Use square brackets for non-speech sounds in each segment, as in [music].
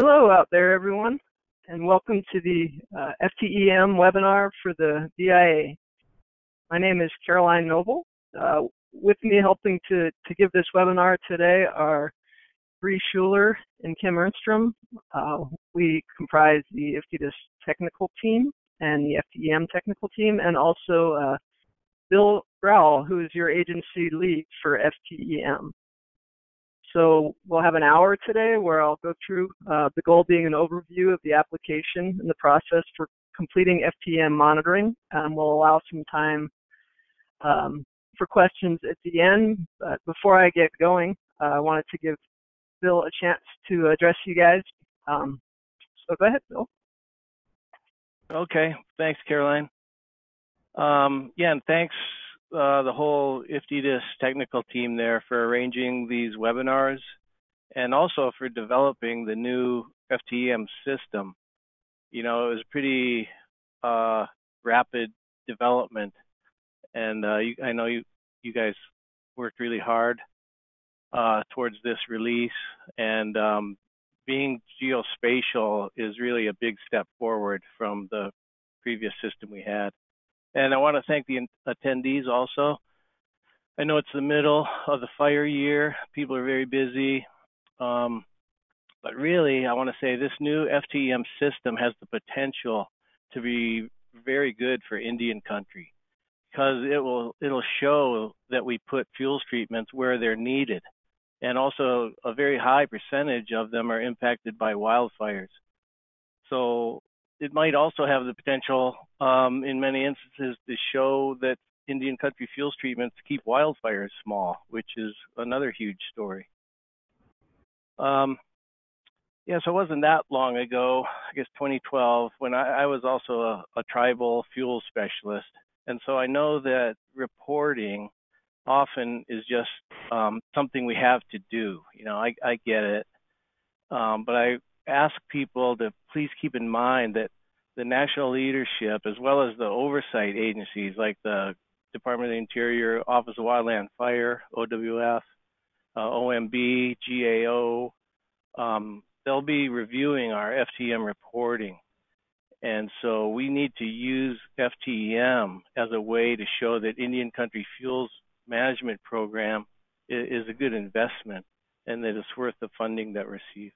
Hello out there, everyone, and welcome to the uh, FTEM webinar for the BIA. My name is Caroline Noble. Uh, with me helping to, to give this webinar today are Bree Schuler and Kim Ernstrom. Uh, we comprise the IFTDIS technical team and the FTEM technical team, and also uh, Bill Growell, who is your agency lead for FTEM. So we'll have an hour today where I'll go through uh, the goal being an overview of the application and the process for completing FTEM monitoring. Um, we'll allow some time um, for questions at the end. But before I get going, uh, I wanted to give Bill a chance to address you guys. Um, so go ahead, Bill. Okay, thanks, Caroline. Um, yeah, and thanks uh, the whole IFTDIS technical team there for arranging these webinars and also for developing the new FTEM system. You know, it was pretty uh, rapid development, and uh, you, I know you you guys worked really hard uh, towards this release, and um, being geospatial is really a big step forward from the previous system we had. And I want to thank the attendees also. I know it's the middle of the fire year. People are very busy. Um, but really, I want to say this new FTEM system has the potential to be very good for Indian country because it will it'll show that we put fuels treatments where they're needed and also a very high percentage of them are impacted by wildfires. So it might also have the potential, um, in many instances, to show that Indian country fuels treatments keep wildfires small, which is another huge story. Um, yeah, so it wasn't that long ago, I guess 2012, when I, I was also a, a tribal fuel specialist. And so I know that reporting often is just um, something we have to do. You know, I, I get it. Um, but I ask people to please keep in mind that the national leadership, as well as the oversight agencies like the Department of the Interior, Office of Wildland Fire, OWF, uh, OMB, GAO, um, they'll be reviewing our FTEM reporting. And so we need to use FTEM as a way to show that Indian Country Fuels Management Program is, is a good investment and that it's worth the funding that we receive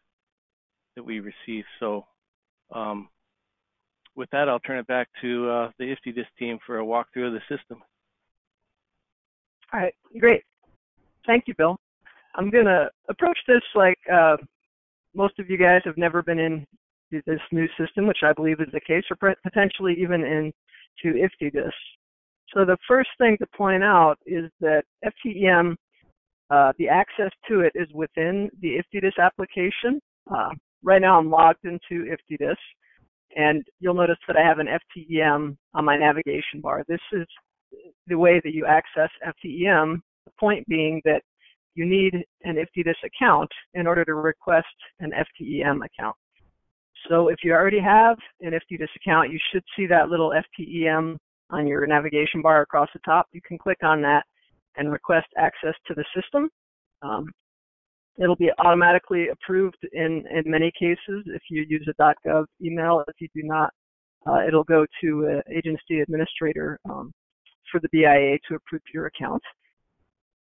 that we receive. So um, with that, I'll turn it back to uh, the IFTDIS team for a walkthrough of the system. All right, great. Thank you, Bill. I'm going to approach this like uh, most of you guys have never been in this new system, which I believe is the case, or potentially even into IFTDIS. So the first thing to point out is that FTEM, uh, the access to it is within the IFTDIS application. Uh, right now I'm logged into IFTDIS, and you'll notice that I have an FTEM on my navigation bar. This is the way that you access FTEM, the point being that you need an IFTDIS account in order to request an FTEM account. So if you already have an IFTDIS account, you should see that little FTEM on your navigation bar across the top. You can click on that and request access to the system. Um, it'll be automatically approved in, in many cases if you use a .gov email. If you do not, uh, it'll go to an agency administrator um, for the BIA to approve your account.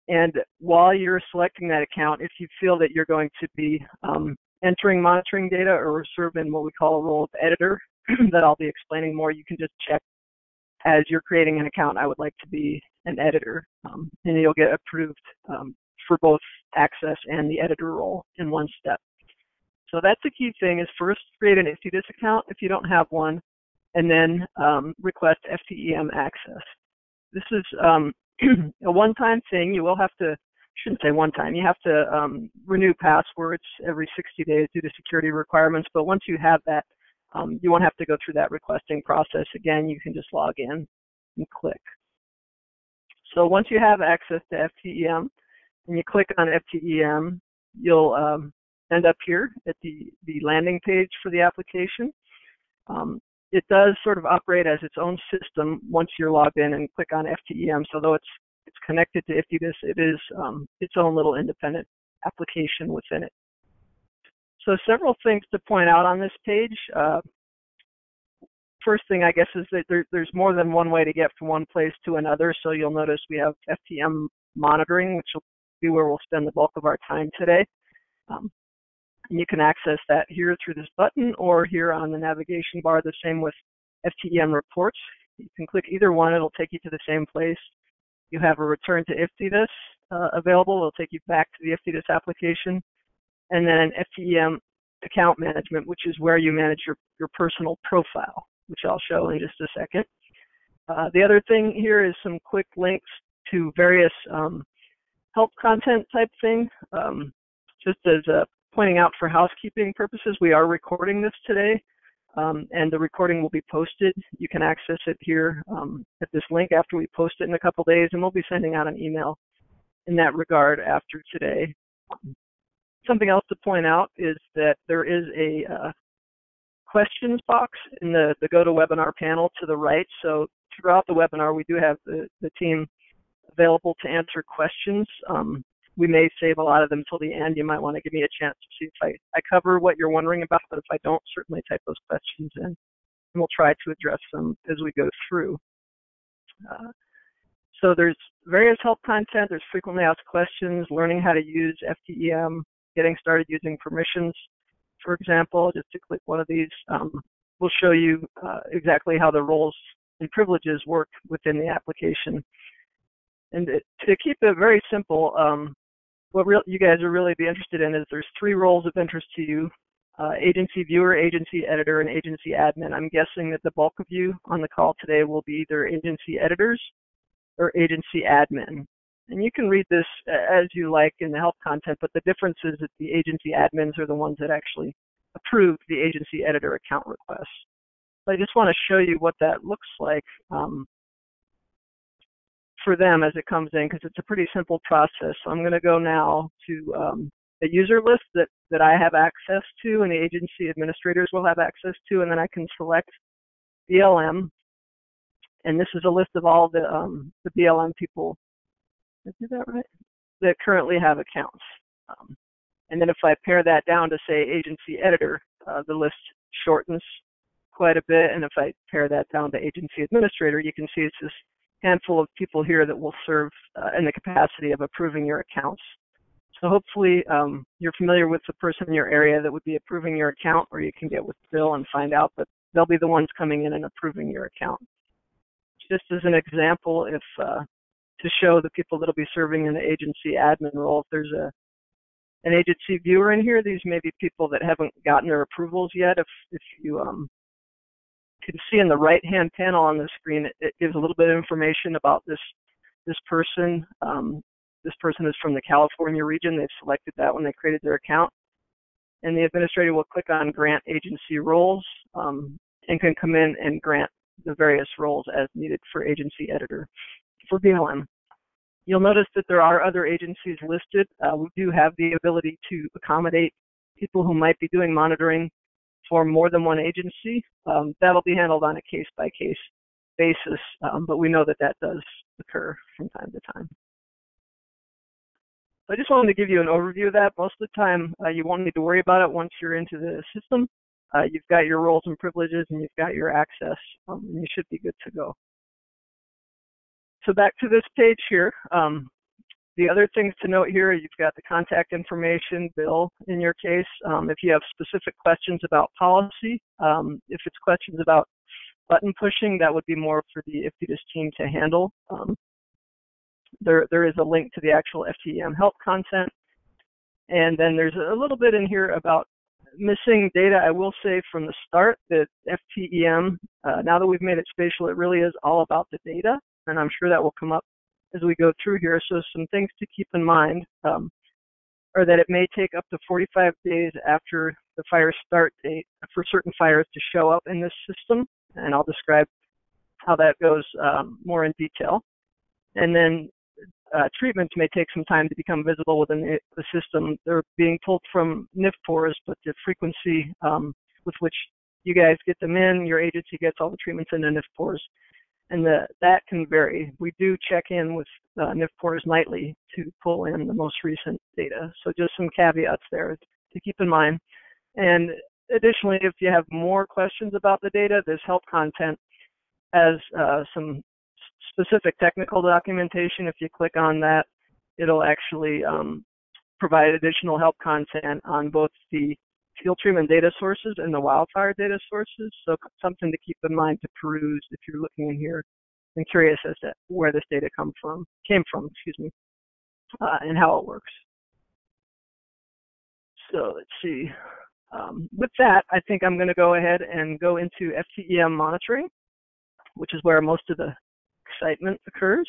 And while you're selecting that account, if you feel that you're going to be um, entering monitoring data or serve in what we call a role of editor [clears throat] that I'll be explaining more, you can just check as you're creating an account, I would like to be an editor, um, and you'll get approved um, for both access and the editor role in one step. So that's the key thing is first create an IFTDIS account if you don't have one, and then um, request FTEM access. This is um, [clears throat] a one-time thing. You will have to, shouldn't say one time, you have to um, renew passwords every 60 days due to security requirements, but once you have that, um, you won't have to go through that requesting process again. You can just log in and click. So once you have access to FTEM and you click on FTEM, you'll um, end up here at the, the landing page for the application. Um, it does sort of operate as its own system once you're logged in and click on FTEM. So though it's it's connected to IFTDIS, it is um, its own little independent application within it. so several things to point out on this page. Uh, first thing I guess is that there, there's more than one way to get from one place to another. So you'll notice we have FTM monitoring, which will be where we'll spend the bulk of our time today. Um, and you can access that here through this button or here on the navigation bar, the same with FTEM reports. You can click either one, it'll take you to the same place. You have a return to IFTDIS uh, available, it'll take you back to the IFTDIS application. And then an FTEM account management, which is where you manage your, your personal profile, which I'll show in just a second. Uh, the other thing here is some quick links to various um, help content type thing. Um, just as a pointing out for housekeeping purposes, we are recording this today, um, and the recording will be posted. You can access it here um, at this link after we post it in a couple days, and we'll be sending out an email in that regard after today. Something else to point out is that there is a uh, questions box in the, the GoToWebinar panel to the right. So throughout the webinar, we do have the, the team available to answer questions. Um, we may save a lot of them till the end. You might want to give me a chance to see if I, I cover what you're wondering about, but if I don't, certainly type those questions in, and we'll try to address them as we go through. Uh, so there's various help content, there's frequently asked questions, learning how to use FTEM, getting started using permissions, for example, just to click one of these, um, will show you uh, exactly how the roles and privileges work within the application. And to keep it very simple, um, what real, you guys are really be interested in is there's three roles of interest to you, uh, agency viewer, agency editor, and agency admin. I'm guessing that the bulk of you on the call today will be either agency editors or agency admin. And you can read this as you like in the help content, but the difference is that the agency admins are the ones that actually approve the agency editor account requests. So I just want to show you what that looks like. Um, for them as it comes in because it's a pretty simple process. So I'm going to go now to um, a user list that, that I have access to and the agency administrators will have access to, and then I can select BLM. And this is a list of all the, um, the BLM people, did I do that right? That currently have accounts. Um, and then if I pare that down to say agency editor, uh, the list shortens quite a bit. And if I pare that down to agency administrator, you can see it's this handful of people here that will serve uh, in the capacity of approving your accounts. So hopefully um, you're familiar with the person in your area that would be approving your account, or you can get with Bill and find out, but they'll be the ones coming in and approving your account. Just as an example, if uh, to show the people that'll be serving in the agency admin role, if there's a an agency viewer in here, these may be people that haven't gotten their approvals yet. If if you um, can see in the right-hand panel on the screen, it, it, gives a little bit of information about this this person. Um, this person is from the California region. They've selected that when they created their account. And the administrator will click on grant agency roles um, and can come in and grant the various roles as needed for agency editor for BLM. You'll notice that there are other agencies listed. Uh, we do have the ability to accommodate people who might be doing monitoring for more than one agency. Um, that'll be handled on a case by case basis, um, but we know that that does occur from time to time. So I just wanted to give you an overview of that. Most of the time, uh, you won't need to worry about it once you're into the system. Uh, you've got your roles and privileges and you've got your access, um, and you should be good to go. So back to this page here. Um, the other things to note here, you've got the contact information, Bill, in your case. Um, if you have specific questions about policy, um, if it's questions about button pushing, that would be more for the IFTDIS team to handle. Um, there, there is a link to the actual FTEM help content. And then there's a little bit in here about missing data. I will say from the start that FTEM, uh, now that we've made it spatial, it really is all about the data. And I'm sure that will come up as we go through here. So some things to keep in mind um, are that it may take up to 45 days after the fire start date for certain fires to show up in this system, and I'll describe how that goes um, more in detail. And then uh, treatments may take some time to become visible within the, system. They're being pulled from NIFPORS, but the frequency um, with which you guys get them in, your agency gets all the treatments in the NIFPORS and the, that can vary. We do check in with uh, NIFPORS nightly to pull in the most recent data. So just some caveats there to keep in mind. And additionally, if you have more questions about the data, this help content has uh, some specific technical documentation. If you click on that, it'll actually um, provide additional help content on both the field treatment data sources and the wildfire data sources. So something to keep in mind to peruse if you're looking in here and curious as to where this data come from, came from, excuse me, uh, and how it works. So let's see. Um, with that, I think I'm going to go ahead and go into FTEM monitoring, which is where most of the excitement occurs.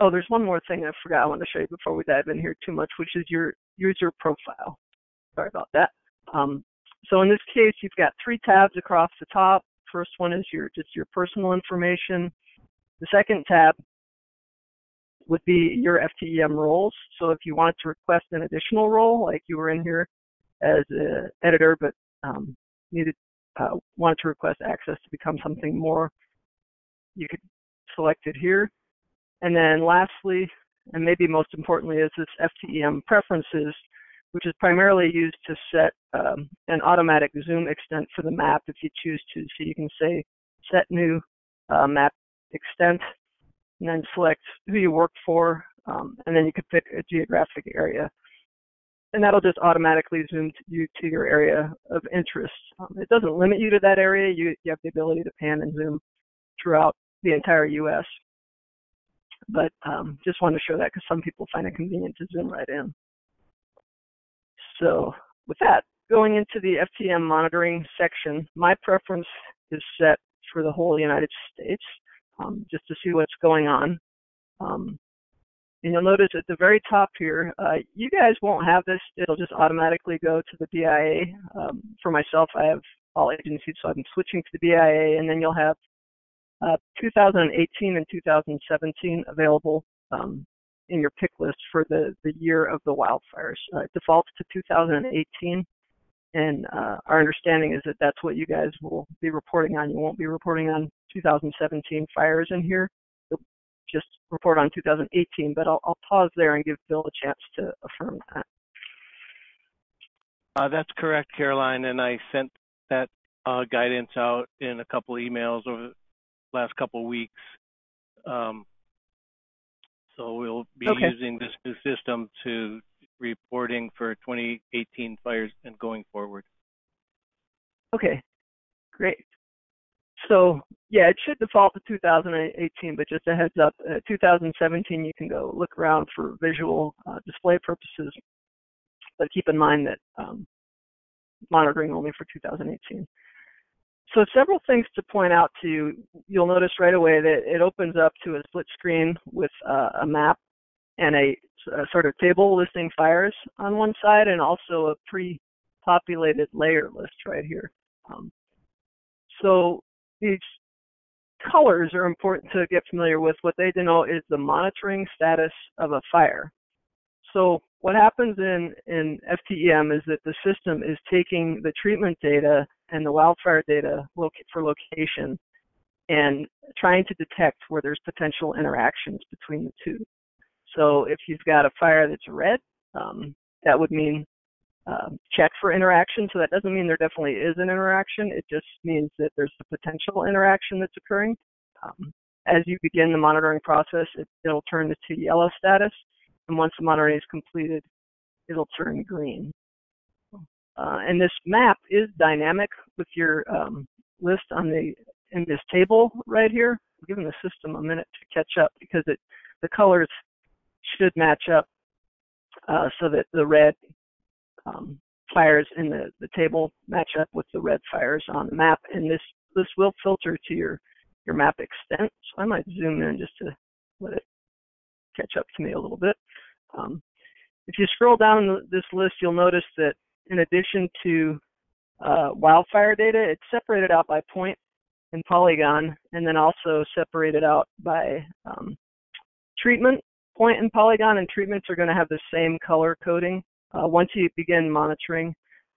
Oh, there's one more thing I forgot I want to show you before we dive in here too much, which is your user profile. Sorry about that. Um, so in this case, you've got three tabs across the top. First one is your just your personal information. The second tab would be your FTEM roles. So if you wanted to request an additional role, like you were in here as an editor, but um, needed uh, wanted to request access to become something more, you could select it here. And then lastly, and maybe most importantly, is this FTEM preferences, which is primarily used to set um, an automatic zoom extent for the map if you choose to. So you can say set new uh, map extent and then select who you work for, um, and then you could pick a geographic area. And that'll just automatically zoom you to your area of interest. Um, it doesn't limit you to that area. You, you have the ability to pan and zoom throughout the entire U.S. But um, just wanted to show that because some people find it convenient to zoom right in. So with that, going into the FTEM monitoring section, my preference is set for the whole United States um, just to see what's going on. Um, and you'll notice at the very top here, uh, you guys won't have this. It'll just automatically go to the BIA. Um, for myself, I have all agencies, so I'm switching to the BIA, and then you'll have uh, 2018 and 2017 available um, in your pick list for the, the year of the wildfires. Uh, it defaults to 2018, and uh, our understanding is that that's what you guys will be reporting on. You won't be reporting on 2017 fires in here. You'll just report on 2018, but I'll, I'll pause there and give Bill a chance to affirm that. Uh, that's correct, Caroline, and I sent that uh, guidance out in a couple emails over last couple of weeks. Um, so we'll be okay. using this new system to reporting for 2018 fires and going forward. Okay, great. So yeah, it should default to 2018, but just a heads up, uh, 2017 you can go look around for visual uh, display purposes, but keep in mind that um, monitoring only for 2018. So several things to point out to you. You'll notice right away that it opens up to a split screen with uh, a map and a, a, sort of table listing fires on one side and also a pre-populated layer list right here. Um, so these colors are important to get familiar with. What they denote is the monitoring status of a fire. So what happens in, in FTEM is that the system is taking the treatment data and the wildfire data for location and trying to detect where there's potential interactions between the two. So if you've got a fire that's red, um, that would mean um, check for interaction. So that doesn't mean there definitely is an interaction. It just means that there's a potential interaction that's occurring. Um, as you begin the monitoring process, it, will turn to yellow status. And once the monitoring is completed, it'll turn green. Uh, and this map is dynamic with your um, list on the in this table right here. I'm giving the system a minute to catch up because it the colors should match up uh, so that the red um, fires in the, the table match up with the red fires on the map. And this this will filter to your your map extent. So I might zoom in just to let it catch up to me a little bit. Um, if you scroll down this list, you'll notice that in addition to uh, wildfire data, it's separated out by point and polygon, and then also separated out by um, treatment. Point and polygon and treatments are going to have the same color coding uh, once you begin monitoring.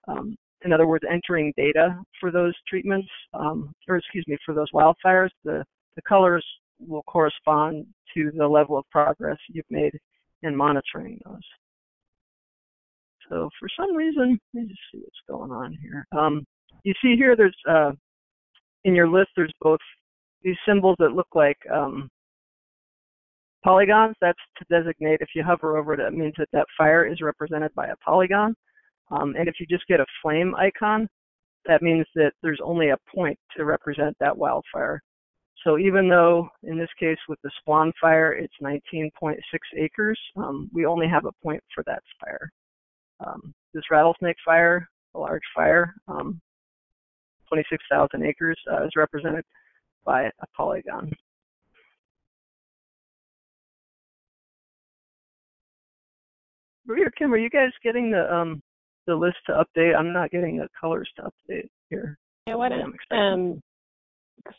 Um, in other words, entering data for those treatments, um, or excuse me, for those wildfires, the, the colors will correspond to the level of progress you've made in monitoring those. So for some reason, let me just see what's going on here. Um, you see here, there's uh, in your list, there's both these symbols that look like um, polygons. That's to designate if you hover over it, it means that that fire is represented by a polygon. Um, and if you just get a flame icon, that means that there's only a point to represent that wildfire. So even though in this case with the Swan fire, it's 19.6 acres, um, we only have a point for that fire. Um, this rattlesnake fire, a large fire, um, 26,000 acres, uh, is represented by a polygon. Maria Kim, are you guys getting the um, the list to update? I'm not getting the colors to update here. Yeah, why don't um,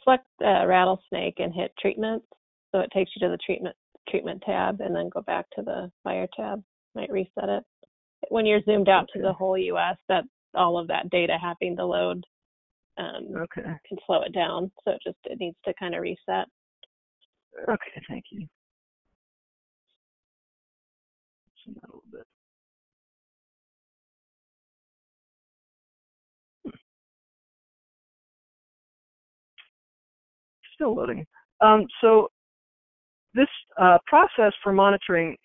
select uh, rattlesnake and hit treatment, so it takes you to the treatment treatment tab, and then go back to the fire tab. Might reset it. When you're zoomed out okay. to the whole U.S., that all of that data having to load um, okay. can slow it down. So it just it needs to kind of reset. Okay, thank you. A little bit. still loading. Um, so this uh, process for monitoring,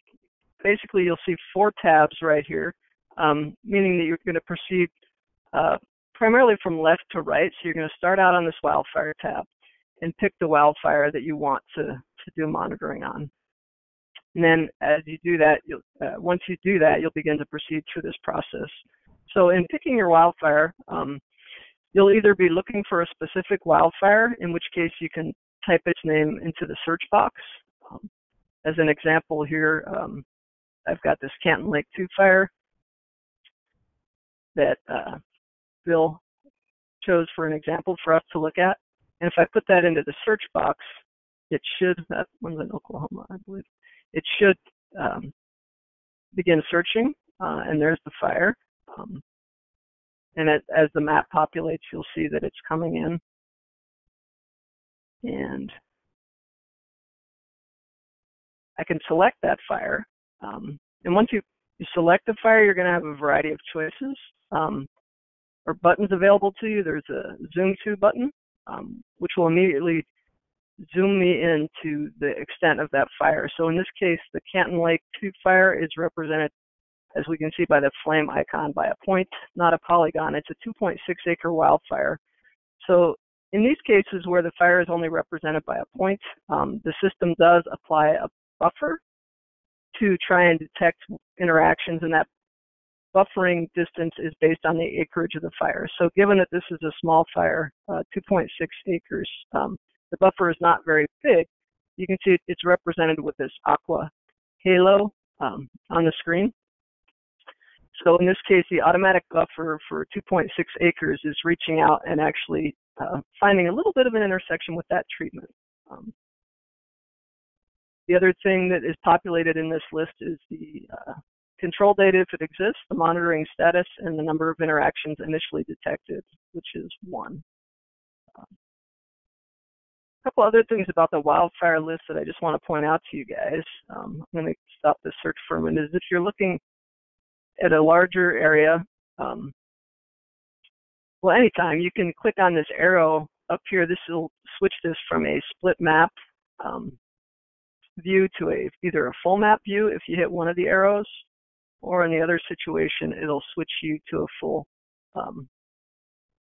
basically you'll see four tabs right here, um, meaning that you're going to proceed uh, primarily from left to right. So you're going to start out on this wildfire tab and pick the wildfire that you want to, to do monitoring on. And then as you do that, uh, once you do that, you'll begin to proceed through this process. So in picking your wildfire, um, You'll either be looking for a specific wildfire, in which case you can type its name into the search box. Um, as an example here, um, I've got this Canton Lake 2 fire that uh, Bill chose for an example for us to look at. And if I put that into the search box, it should, that one's in Oklahoma, I believe, it should um, begin searching, uh, and there's the fire. Um, and it, as the map populates, you'll see that it's coming in. And I can select that fire. Um, and once you, you select the fire, you're going to have a variety of choices um, or buttons available to you. There's a zoom to button, um, which will immediately zoom me into the extent of that fire. So in this case, the Canton Lake 2 fire is represented as we can see by the flame icon, by a point, not a polygon. It's a 2.6 acre wildfire. So in these cases where the fire is only represented by a point, um, the system does apply a buffer to try and detect interactions, and that buffering distance is based on the acreage of the fire. So given that this is a small fire, uh, 2.6 acres, um, the buffer is not very big. You can see it's represented with this aqua halo um, on the screen. So in this case, the automatic buffer for 2.6 acres is reaching out and actually uh, finding a little bit of an intersection with that treatment. Um, the other thing that is populated in this list is the uh, control data if it exists, the monitoring status, and the number of interactions initially detected, which is one. A couple other things about the wildfire list that I just want to point out to you guys. Um, I'm going to stop this search for a minute. Is if you're looking at a larger area, um, well, anytime you can click on this arrow up here. This will switch this from a split map um, view to a either a full map view if you hit one of the arrows, or in the other situation, it'll switch you to a full um,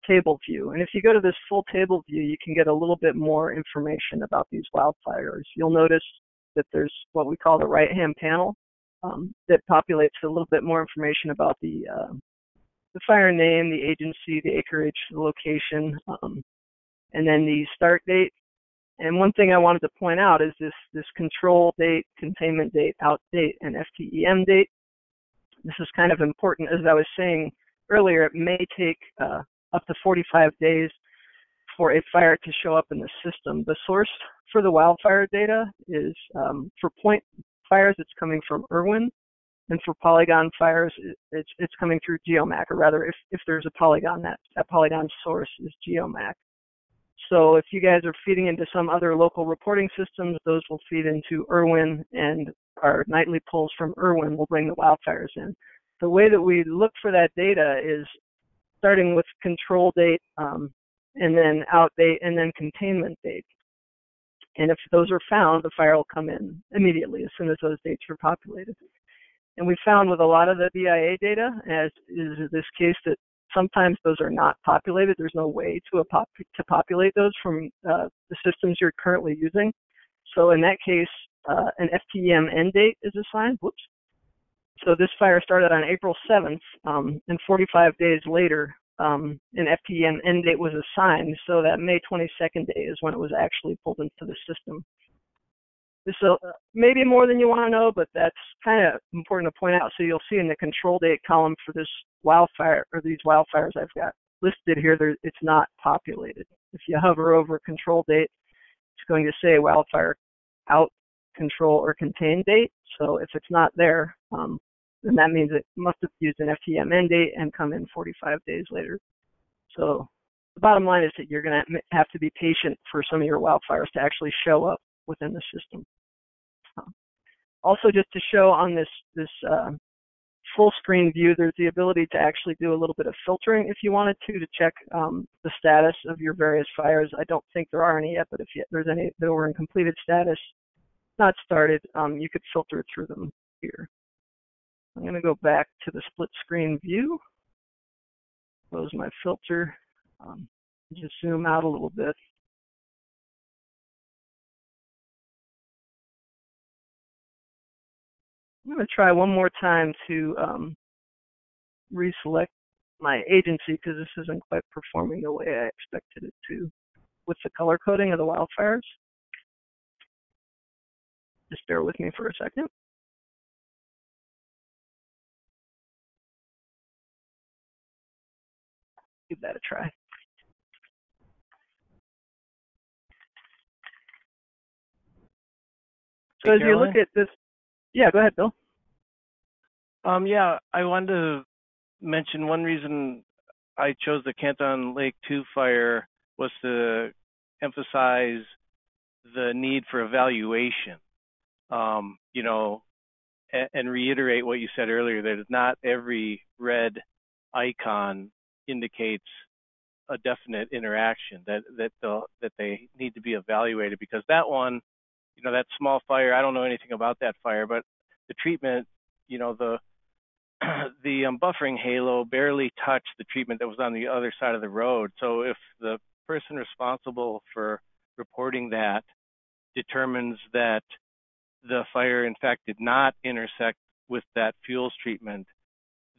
table view. And if you go to this full table view, you can get a little bit more information about these wildfires. You'll notice that there's what we call the right-hand panel um, that populates a little bit more information about the uh, the fire name, the agency, the acreage, the location, um, and then the start date. And one thing I wanted to point out is this this control date, containment date, out date, and FTEM date. This is kind of important. As I was saying earlier, it may take uh, up to 45 days for a fire to show up in the system. The source for the wildfire data is um, for point fires, it's coming from Irwin. And for polygon fires, it's, it's coming through GeoMac, or rather, if, if there's a polygon, that, that polygon source is GeoMac. So if you guys are feeding into some other local reporting systems, those will feed into Irwin, and our nightly pulls from Irwin will bring the wildfires in. the way that we look for that data is starting with control date um, and then out date and then containment date. And if those are found, the fire will come in immediately as soon as those dates are populated. And we found with a lot of the BIA data, as is this case, that sometimes those are not populated. There's no way to, pop to populate those from uh, the systems you're currently using. So in that case, uh, an FTEM end date is assigned. Whoops. So this fire started on April 7th, um, and 45 days later, um, an FTEM end date was assigned. So that May 22nd day is when it was actually pulled into the system. This is uh, maybe more than you want to know, but that's kind of important to point out. So you'll see in the control date column for this wildfire or these wildfires I've got listed here, there, it's not populated. If you hover over control date, it's going to say wildfire out control or contain date. So if it's not there, um, then that means it must have used an FTM end date and come in 45 days later. So the bottom line is that you're going to have to be patient for some of your wildfires to actually show up within the system. Also, just to show on this this uh, full screen view, there's the ability to actually do a little bit of filtering if you wanted to to check um, the status of your various fires. I don't think there are any yet, but if you, there's any that were in completed status, not started, um, you could filter through them here. I'm going to go back to the split screen view, close my filter, um, just zoom out a little bit. I'm going to try one more time to um, reselect my agency because this isn't quite performing the way I expected it to with the color coding of the wildfires. Just bear with me for a second. Give that a try. So as you look at this, yeah, go ahead, Bill. Um, yeah, I wanted to mention one reason I chose the Canton Lake 2 fire was to emphasize the need for evaluation. Um, you know, and, and reiterate what you said earlier that not every red icon indicates a definite interaction that that the that they need to be evaluated because that one, you know, that small fire, I don't know anything about that fire, but the treatment, you know, the [clears throat] the um, buffering halo barely touched the treatment that was on the other side of the road. So if the person responsible for reporting that determines that the fire in fact did not intersect with that fuels treatment,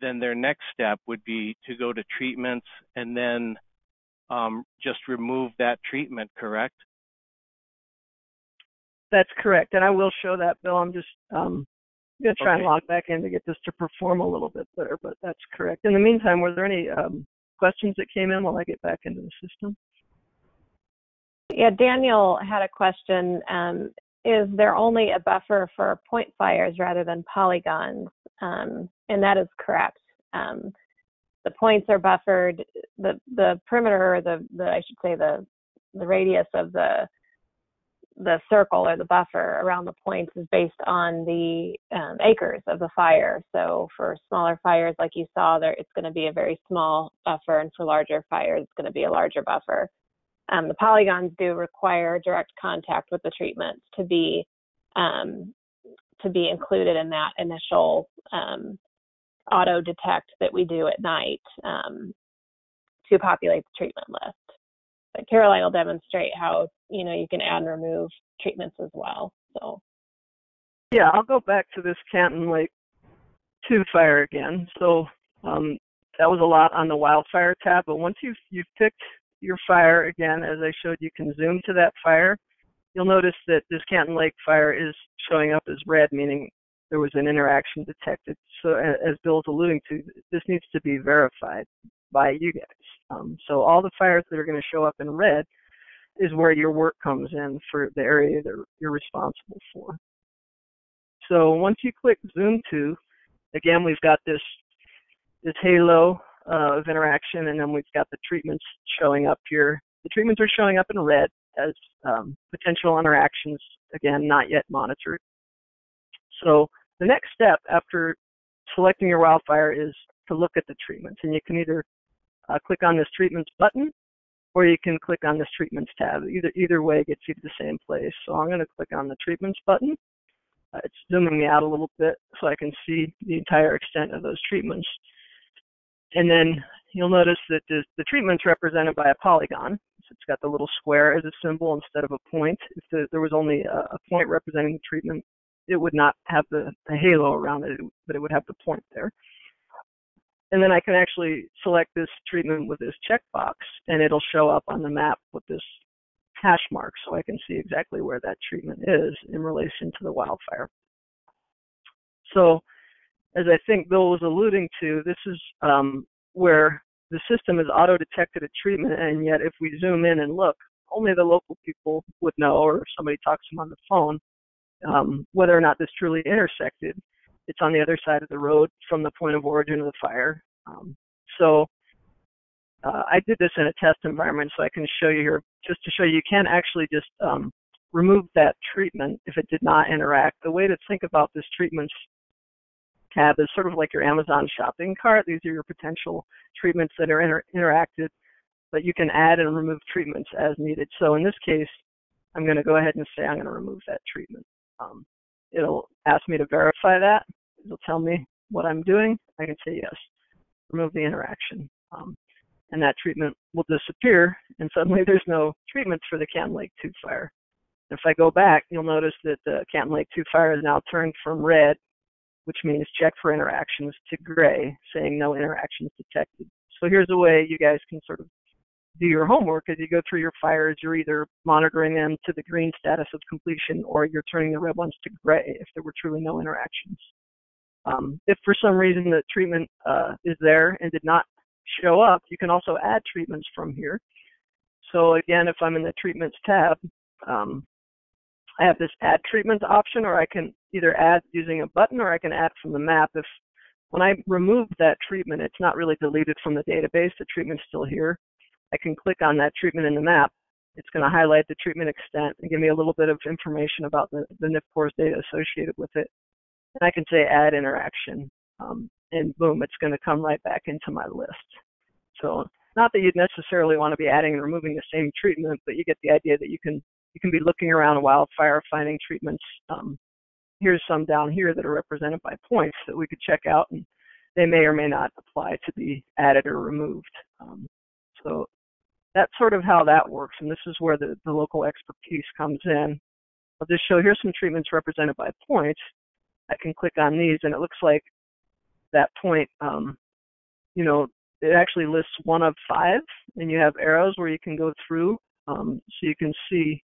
then their next step would be to go to treatments and then um, just remove that treatment, correct? That's correct, and I will show that, Bill. I'm just um, going to try and log back in to get this to perform a little bit better, but that's correct. In the meantime, were there any um, questions that came in while I get back into the system? Yeah, Daniel had a question. Um, is there only a buffer for point fires rather than polygons? Um, and that is correct. Um, the points are buffered. The the perimeter, or the the I should say the the radius of the the circle or the buffer around the points is based on the um, acres of the fire. So for smaller fires, like you saw there, it's going to be a very small buffer, and for larger fires, it's going to be a larger buffer. Um, the polygons do require direct contact with the treatments to be um, to be included in that initial um, auto detect that we do at night um, to populate the treatment list. But Caroline will demonstrate how you know you can add and remove treatments as well. So Yeah, I'll go back to this Canton Lake 2 fire again. So um, that was a lot on the wildfire tab, but once you've, you've picked your fire again, as I showed, you can zoom to that fire. You'll notice that this Canton Lake fire is showing up as red, meaning there was an interaction detected. So as Bill's alluding to, this needs to be verified by you guys. Um, so all the fires that are going to show up in red is where your work comes in for the area that you're responsible for. So once you click zoom to, again, we've got this this halo uh, of interaction, and then we've got the treatments showing up here. The treatments are showing up in red as um, potential interactions, again, not yet monitored. So the next step after selecting your wildfire is to look at the treatments. And you can either uh, click on this treatments button or you can click on this treatments tab. Either either way gets you to the same place. So I'm going to click on the treatments button. Uh, it's zooming me out a little bit so I can see the entire extent of those treatments. And then you'll notice that the, treatment's represented by a polygon. So it's got the little square as a symbol instead of a point. If the, there was only a, a, point representing the treatment, it would not have the, the halo around it, but it would have the point there. And then I can actually select this treatment with this checkbox, and it'll show up on the map with this hash mark, so I can see exactly where that treatment is in relation to the wildfire. So, as I think Bill was alluding to, this is um, where the system has auto-detected a treatment, and yet if we zoom in and look, only the local people would know, or if somebody talks to them on the phone, um, whether or not this truly intersected. It's on the other side of the road from the point of origin of the fire. Um, so uh, I did this in a test environment, so I can show you here, just to show you, you can actually just um, remove that treatment if it did not interact. The way to think about this treatments tab is sort of like your Amazon shopping cart. These are your potential treatments that are inter interacted, but you can add and remove treatments as needed. So in this case, I'm going to go ahead and say I'm going to remove that treatment. Um, it'll ask me to verify that. It'll tell me what I'm doing. I can say yes, remove the interaction. Um, and that treatment will disappear, and suddenly there's no treatments for the Canton Lake 2 fire. If I go back, you'll notice that the Canton Lake 2 fire is now turned from red which means check for interactions, to gray, saying no interactions detected. So here's a way you guys can sort of do your homework as you go through your fires. You're either monitoring them to the green status of completion or you're turning the red ones to gray if there were truly no interactions. Um, if for some reason the treatment uh, is there and did not show up, you can also add treatments from here. So again, if I'm in the treatments tab, um, I have this add treatment option, or I can either add using a button or I can add from the map. If when I remove that treatment, it's not really deleted from the database, the treatment's still here. I can click on that treatment in the map. It's going to highlight the treatment extent and give me a little bit of information about the, the NIFPORS data associated with it. And I can say add interaction, um, and boom, it's going to come right back into my list. So not that you'd necessarily want to be adding and removing the same treatment, but you get the idea that you can you can be looking around a wildfire, finding treatments. Um, here's some down here that are represented by points that we could check out, and they may or may not apply to be added or removed. Um, so that's sort of how that works, and this is where the, the local expertise comes in. I'll just show here's some treatments represented by points. I can click on these, and it looks like that point, um, you know, it actually lists one of five, and you have arrows where you can go through, um, so you can see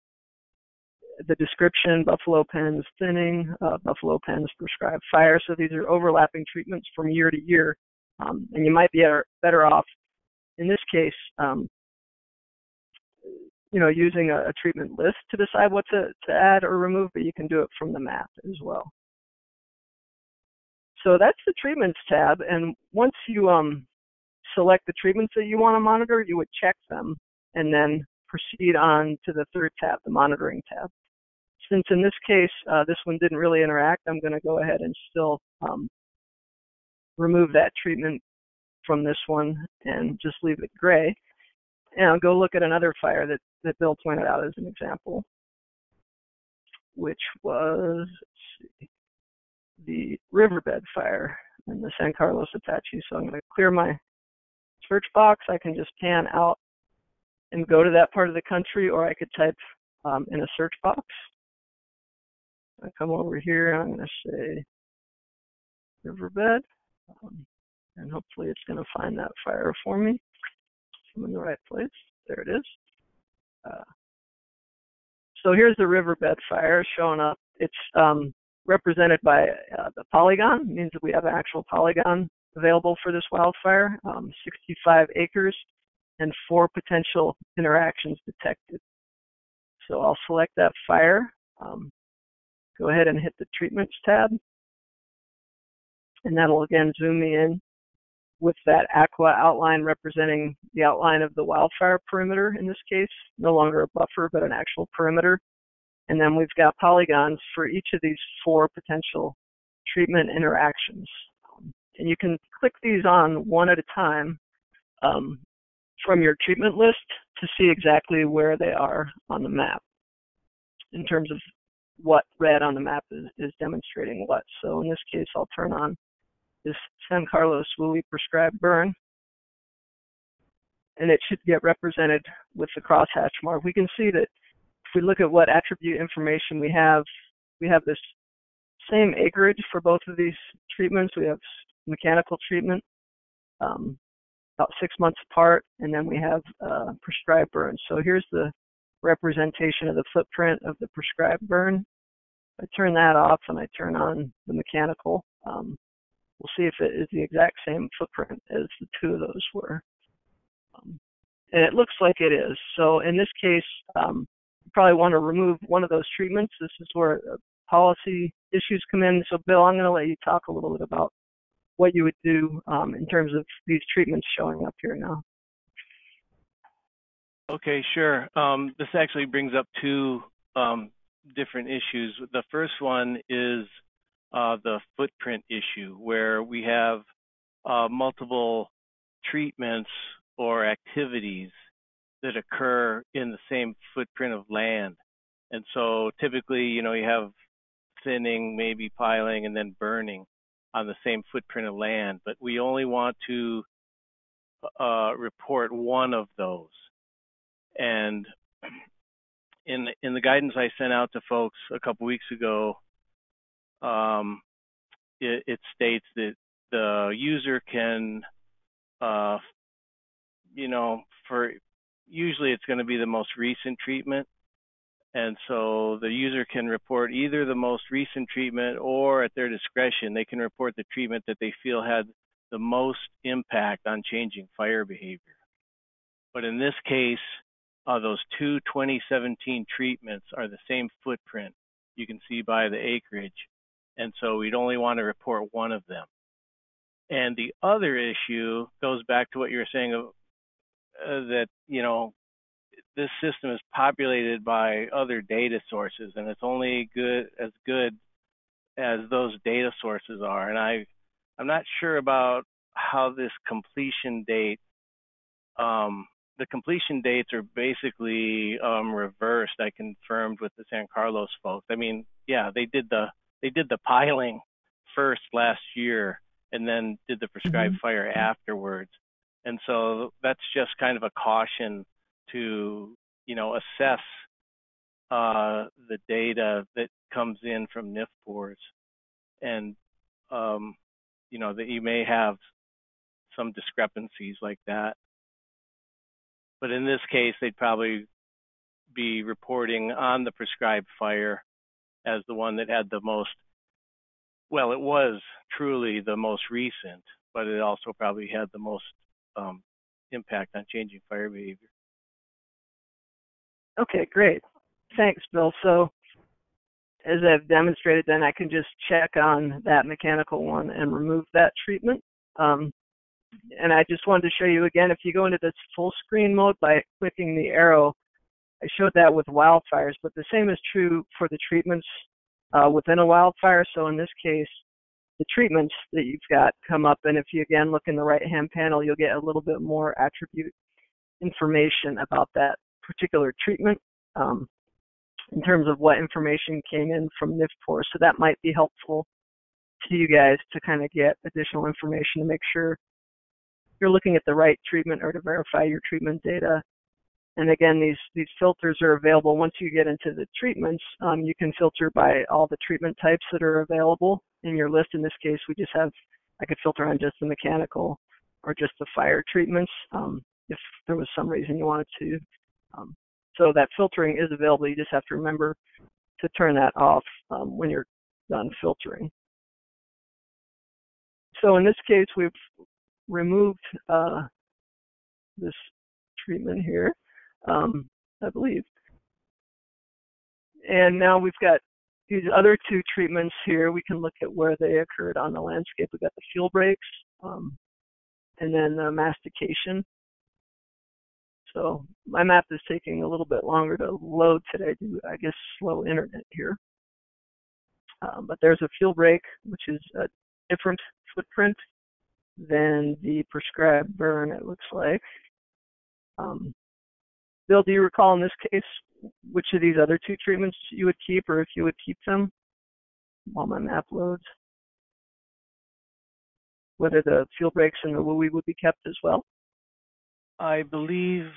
the description, buffalo pens thinning, uh, buffalo pens prescribed fire. So these are overlapping treatments from year to year. Um, and you might be better off, in this case, um, you know, using a, a, treatment list to decide what to, to add or remove, but you can do it from the map as well. So that's the treatments tab. And once you um, select the treatments that you want to monitor, you would check them and then proceed on to the third tab, the monitoring tab since in this case, uh, this one didn't really interact, I'm going to go ahead and still um, remove that treatment from this one and just leave it gray. And I'll go look at another fire that, that Bill pointed out as an example, which was see, the riverbed fire in the San Carlos Apache. So I'm going to clear my search box. I can just pan out and go to that part of the country, or I could type um, in a search box. I come over here, I'm going to say riverbed, um, and hopefully it's going to find that fire for me. I'm in the right place. There it is. Uh, so here's the riverbed fire showing up. It's um, represented by uh, the polygon. It means that we have an actual polygon available for this wildfire, um, 65 acres and four potential interactions detected. So I'll select that fire. Um, go ahead and hit the treatments tab. And that'll again zoom me in with that aqua outline representing the outline of the wildfire perimeter in this case, no longer a buffer, but an actual perimeter. And then we've got polygons for each of these four potential treatment interactions. Um, and you can click these on one at a time um, from your treatment list to see exactly where they are on the map in terms of what red on the map is, is demonstrating what. So in this case, I'll turn on this San Carlos WUI prescribed burn, and it should get represented with the crosshatch mark. We can see that if we look at what attribute information we have, we have this same acreage for both of these treatments. We have mechanical treatment, um, about six months apart, and then we have uh, prescribed burn. So here's the representation of the footprint of the prescribed burn. I turn that off and I turn on the mechanical. Um, we'll see if it is the exact same footprint as the two of those were. Um, and it looks like it is. So in this case, um, you probably want to remove one of those treatments. This is where uh, policy issues come in. So Bill, I'm going to let you talk a little bit about what you would do um, in terms of these treatments showing up here now. Okay, sure. Um, this actually brings up two um, different issues. The first one is uh, the footprint issue, where we have uh, multiple treatments or activities that occur in the same footprint of land. And so typically, you know, you have thinning, maybe piling, and then burning on the same footprint of land, but we only want to uh, report one of those. And in in the guidance I sent out to folks a couple weeks ago, um, it, it, states that the user can, uh, you know, for usually it's going to be the most recent treatment, and so the user can report either the most recent treatment or at their discretion, they can report the treatment that they feel had the most impact on changing fire behavior. But in this case, uh, those two 2017 treatments are the same footprint you can see by the acreage. And so we'd only want to report one of them. And the other issue goes back to what you were saying of, uh, that, you know, this system is populated by other data sources and it's only good as good as those data sources are. And I, I'm not sure about how this completion date um, the completion dates are basically um, reversed. I confirmed with the San Carlos folks. I mean, yeah, they did the they did the piling first last year, and then did the prescribed mm-hmm. fire afterwards. And so that's just kind of a caution to you know assess uh, the data that comes in from NFPORs, and um, you know that you may have some discrepancies like that. But in this case, they'd probably be reporting on the prescribed fire as the one that had the most, well, it was truly the most recent, but it also probably had the most um, impact on changing fire behavior. Okay, great. Thanks, Bill. So as I've demonstrated, then I can just check on that mechanical one and remove that treatment. Um, and I just wanted to show you again, if you go into this full screen mode by clicking the arrow, I showed that with wildfires, but the same is true for the treatments uh, within a wildfire. So in this case, the treatments that you've got come up, and if you again look in the right-hand panel, you'll get a little bit more attribute information about that particular treatment um, in terms of what information came in from NIFPOR. So that might be helpful to you guys to kind of get additional information to make sure you're looking at the right treatment or to verify your treatment data. And again, these, these filters are available once you get into the treatments. Um, you can filter by all the treatment types that are available in your list. In this case, we just have, I could filter on just the mechanical or just the fire treatments um, if there was some reason you wanted to. Um, so that filtering is available. You just have to remember to turn that off um, when you're done filtering. So in this case, we've removed uh, this treatment here, um, I believe. And now we've got these other two treatments here. We can look at where they occurred on the landscape. We've got the fuel breaks um, and then the mastication. So my map is taking a little bit longer to load today due, I guess, slow internet here. Um, but there's a fuel break, which is a different footprint than the prescribed burn, it looks like. Um, Bill, do you recall in this case which of these other two treatments you would keep or if you would keep them while my map loads? Whether the fuel breaks and the WUI would be kept as well? I believe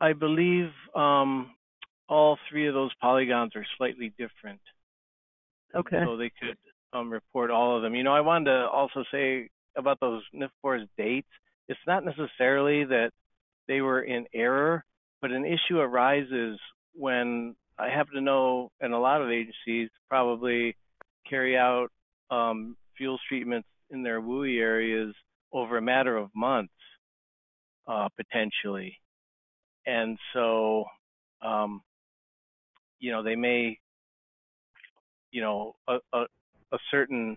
I believe um, all three of those polygons are slightly different. Okay. So they could um, report all of them. You know, I wanted to also say about those NFPORS dates. It's not necessarily that they were in error, but an issue arises when I happen to know, and a lot of agencies probably carry out um, fuels treatments in their WUI areas over a matter of months, uh, potentially. And so, um, you know, they may, you know, a, a, a certain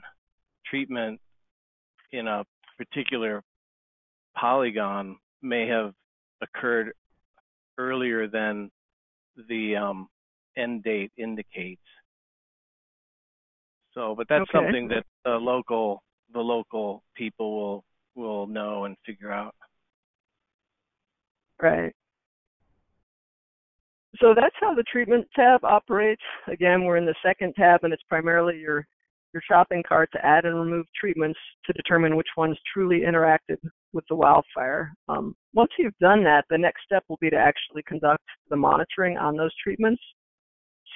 treatment in a particular polygon may have occurred earlier than the um, end date indicates. So, but that's Okay. something that the local the local people will will know and figure out. Right. So that's how the treatment tab operates. Again, we're in the second tab and it's primarily your your shopping cart to add and remove treatments to determine which ones truly interacted with the wildfire. Um, once you've done that, the next step will be to actually conduct the monitoring on those treatments.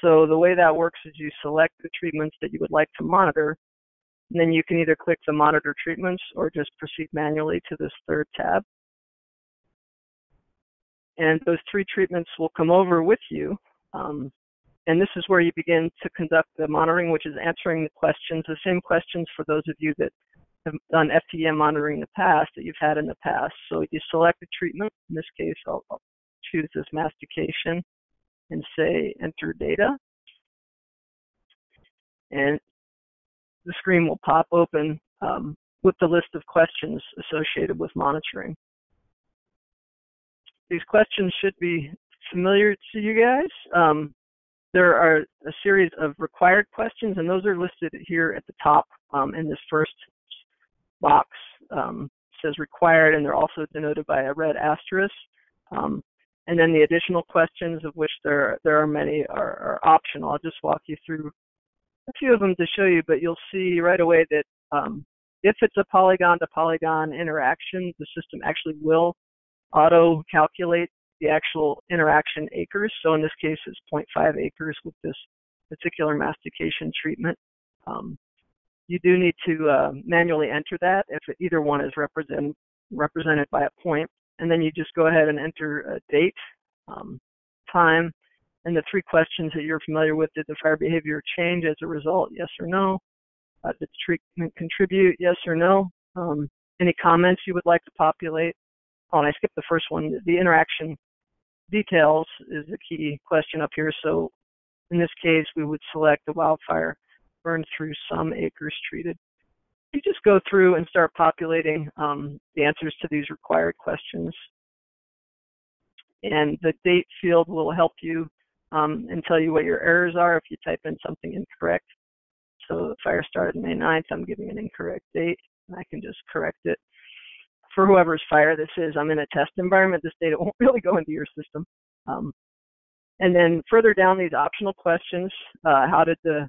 So the way that works is you select the treatments that you would like to monitor, and then you can either click the monitor treatments or just proceed manually to this third tab. And those three treatments will come over with you. Um, and this is where you begin to conduct the monitoring, which is answering the questions, the same questions for those of you that have done FTEM monitoring in the past that you've had in the past. So you select a treatment. In this case, I'll, I'll choose this mastication and say enter data. And the screen will pop open um, with the list of questions associated with monitoring. These questions should be familiar to you guys. Um, there are a series of required questions, and those are listed here at the top um, in this first box. Um, says required, and they're also denoted by a red asterisk. Um, and then the additional questions, of which there there are many, are, are, optional. I'll just walk you through a few of them to show you, but you'll see right away that um, if it's a polygon to polygon interaction, the system actually will auto calculate the actual interaction acres. So in this case, it's 0.5 acres with this particular mastication treatment. Um, you do need to uh, manually enter that if either one is represent, represented by a point. And then you just go ahead and enter a date, um, time, and the three questions that you're familiar with. Did the fire behavior change as a result? Yes or no? Uh, did the treatment contribute? Yes or no? Um, any comments you would like to populate? Oh, and I skipped the first one. The interaction details is the key question up here. So in this case, we would select the wildfire burned through some acres treated. You just go through and start populating um, the answers to these required questions. And the date field will help you um, and tell you what your errors are if you type in something incorrect. So the fire started May 9th, I'm giving an incorrect date, and I can just correct it. For whoever's fire this is, I'm in a test environment, this data [laughs] won't really go into your system. Um, and then further down these optional questions, uh, how did the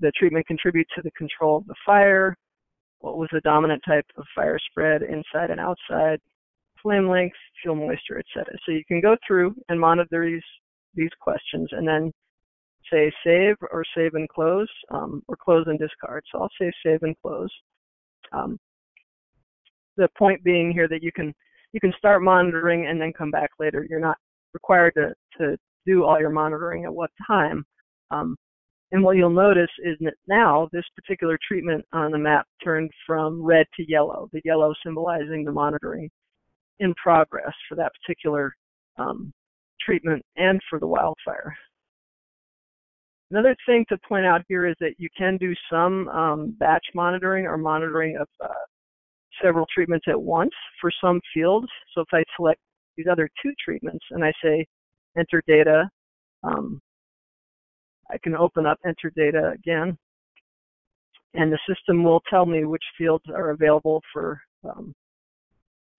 the treatment contribute to the control of the fire? What was the dominant type of fire spread inside and outside? Flame length, fuel moisture, etc. So you can go through and monitor these these questions and then say save or save and close um, or close and discard. So I'll say save and close. Um, the point being here that you can you can start monitoring and then come back later. You're not required to, to do all your monitoring at what time. Um, and what you'll notice is that now this particular treatment on the map turned from red to yellow, the yellow symbolizing the monitoring in progress for that particular um, treatment and for the wildfire. Another thing to point out here is that you can do some um, batch monitoring or monitoring of uh, several treatments at once for some fields. So if I select these other two treatments and I say enter data, um, I can open up enter data again. and the system will tell me which fields are available for um,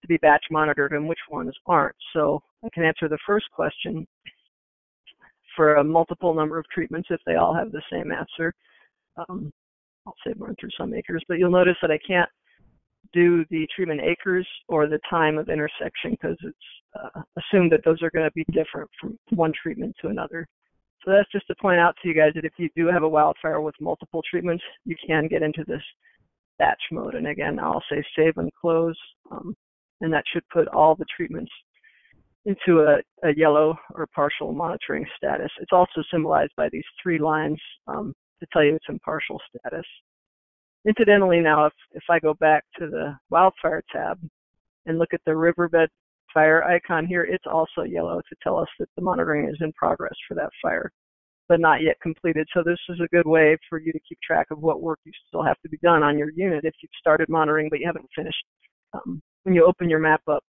to be batch monitored and which ones aren't. So I can answer the first question for a multiple number of treatments if they all have the same answer. Um, I'll say burn through some acres, but you'll notice that I can't do the treatment acres or the time of intersection because it's uh, assumed that those are going to be different from one treatment to another. So that's just to point out to you guys that if you do have a wildfire with multiple treatments, you can get into this batch mode. And again, I'll say save and close, um, and that should put all the treatments into a, a, yellow or partial monitoring status. It's also symbolized by these three lines um, to tell you it's in partial status. Incidentally, now, if, if I go back to the wildfire tab and look at the riverbed fire icon here, it's also yellow to tell us that the monitoring is in progress for that fire, but not yet completed. So this is a good way for you to keep track of what work you still have to be done on your unit if you've started monitoring but you haven't finished. Um, when you open your map up,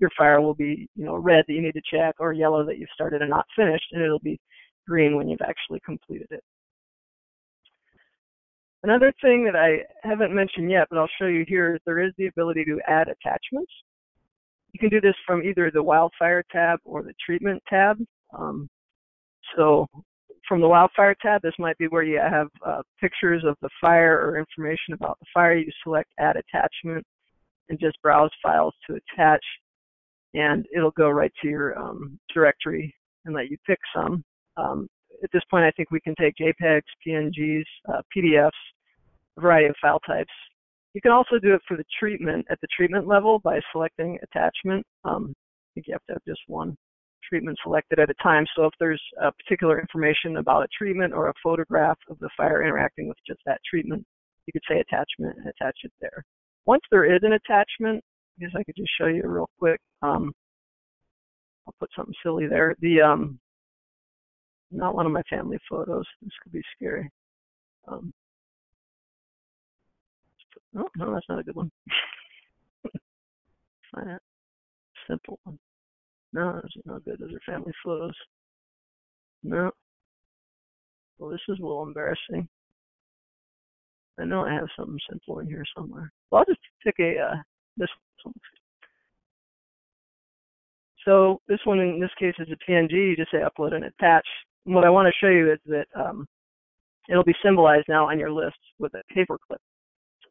your fire will be, you know, red that you need to check or yellow that you've started and not finished, and it'll be green when you've actually completed it. Another thing that I haven't mentioned yet, but I'll show you here, is there is the ability to add attachments. You can do this from either the wildfire tab or the treatment tab. Um, so from the wildfire tab, this might be where you have uh, pictures of the fire or information about the fire. You select add attachment and just browse files to attach and it'll go right to your um, directory and let you pick some. Um, at this point, I think we can take JPEGs, PNGs, uh, PDFs, variety of file types. You can also do it for the treatment at the treatment level by selecting attachment. Um, I think you have to have just one treatment selected at a time. So if there's a particular information about a treatment or a photograph of the fire interacting with just that treatment, you could say attachment and attach it there. Once there is an attachment, I guess I could just show you real quick. Um, I'll put something silly there. The um, not one of my family photos. This could be scary. Um, oh, no, that's not a good one. [laughs] That simple one. No, those are not good. Those are family photos. No. Well, this is a little embarrassing. I know I have something simple in here somewhere. Well, I'll just pick a uh, this one. So this one in this case is a PNG. You just say upload and attach what I want to show you is that um, it'll be symbolized now on your list with a paperclip.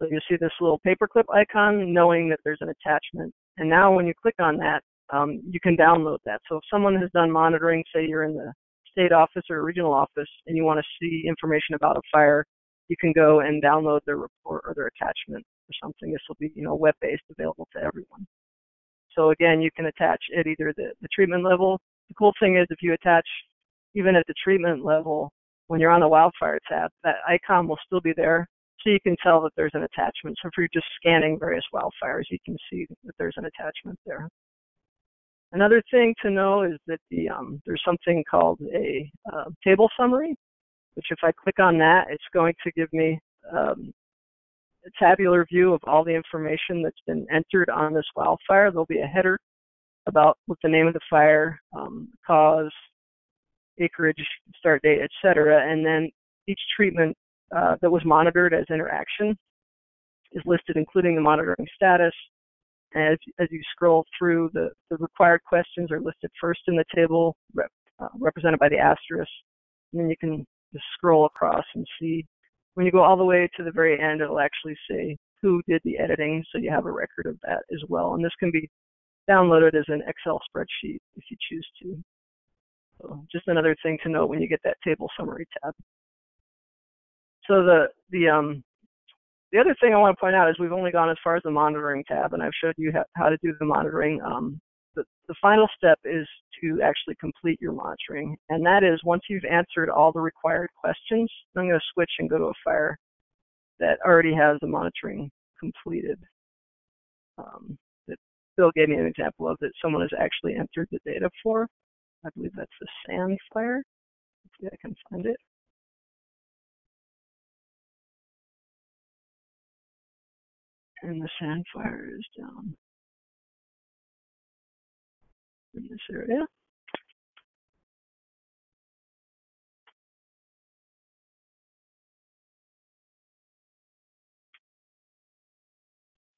So you see this little paperclip icon knowing that there's an attachment. And now when you click on that, um, you can download that. So if someone has done monitoring, say you're in the state office or regional office and you want to see information about a fire, you can go and download their report or their attachment or something. This will be, you know, web-based, available to everyone. So again, you can attach at either the, the treatment level. The cool thing is if you attach even at the treatment level, when you're on the wildfire tab, that icon will still be there. So you can tell that there's an attachment. So if you're just scanning various wildfires, you can see that there's an attachment there. Another thing to know is that the um, there's something called a uh, table summary, which if I click on that, it's going to give me um, a tabular view of all the information that's been entered on this wildfire. There'll be a header about what the name of the fire, um, cause, acreage, start date, etc. And then each treatment uh, that was monitored as interaction is listed, including the monitoring status. As, as you scroll through, the, the required questions are listed first in the table, rep, uh, represented by the asterisk. And then you can just scroll across and see. When you go all the way to the very end, it'll actually say who did the editing, so you have a record of that as well. And this can be downloaded as an Excel spreadsheet if you choose to. So just another thing to note when you get that table summary tab. So the the um the other thing I want to point out is we've only gone as far as the monitoring tab, and I've showed you how to do the monitoring. Um, the, the final step is to actually complete your monitoring, and that is once you've answered all the required questions, I'm going to switch and go to a fire that already has the monitoring completed. Um, that Bill gave me an example of that someone has actually entered the data for. I believe that's the sand fire. Let's see if I can find it. And the sand fire is down in this area.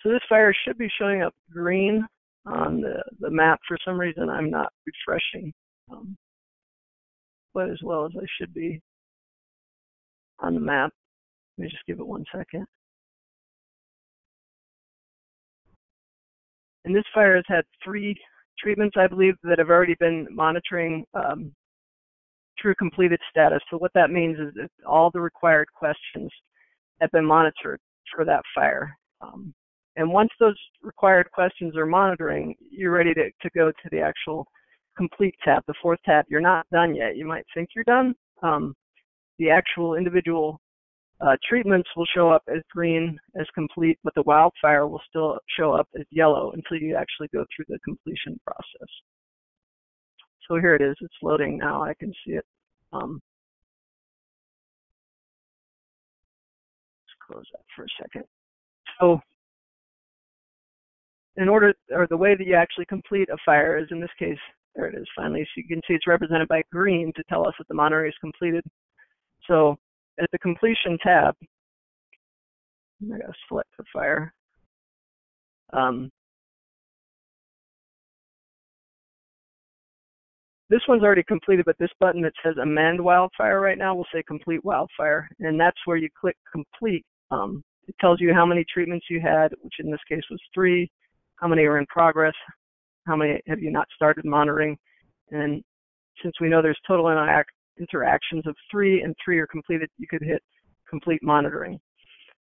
So this fire should be showing up green on the, the map. For some reason, I'm not refreshing um, quite as well as I should be on the map. Let me just give it one second. And this fire has had three treatments, I believe, that have already been monitoring um, true completed status. So what that means is that all the required questions have been monitored for that fire. Um, and once those required questions are monitoring, you're ready to, to go to the actual complete tab, the fourth tab. You're not done yet. You might think you're done. Um, the actual individual uh, treatments will show up as green as complete, but the wildfire will still show up as yellow until you actually go through the completion process. So here it is. It's loading now. I can see it. Um, let's close that for a second. So in order, or the way that you actually complete a fire is in this case, there it is finally. So you can see it's represented by green to tell us that the monitoring is completed. So at the completion tab, I gotta select the fire. Um, this one's already completed, but this button that says amend wildfire right now will say complete wildfire. And that's where you click complete. Um, it tells you how many treatments you had, which in this case was three, how many are in progress, how many have you not started monitoring. And since we know there's total interactions of three and three are completed, you could hit complete monitoring.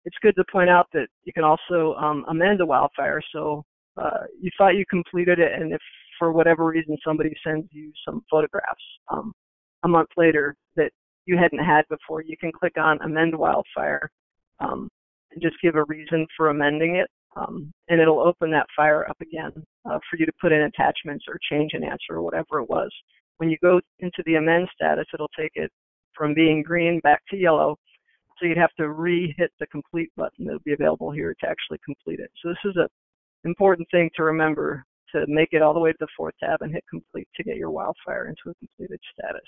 It's good to point out that you can also um, amend a wildfire. So uh, you thought you completed it, and if for whatever reason somebody sends you some photographs um, a month later that you hadn't had before, you can click on amend wildfire um, and just give a reason for amending it. Um, and it'll open that fire up again uh, for you to put in attachments or change an answer or whatever it was. When you go into the amend status, it'll take it from being green back to yellow. So you'd have to re-hit the complete button that'll be available here to actually complete it. So this is an important thing to remember to make it all the way to the fourth tab and hit complete to get your wildfire into a completed status.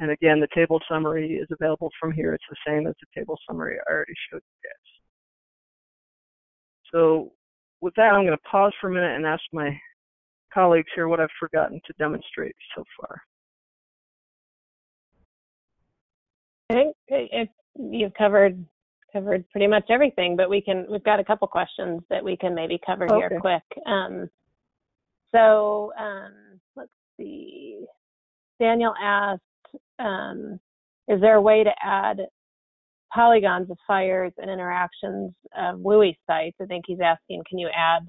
And again, the table summary is available from here. It's the same as the table summary I already showed you guys. So with that, I'm going to pause for a minute and ask my colleagues here what I've forgotten to demonstrate so far. I think if you've covered covered pretty much everything, but we can we've got a couple questions that we can maybe cover okay. here quick. Um, so um, let's see. Daniel asked, um, is there a way to add polygons of fires and interactions of WUI sites? I think he's asking, can you add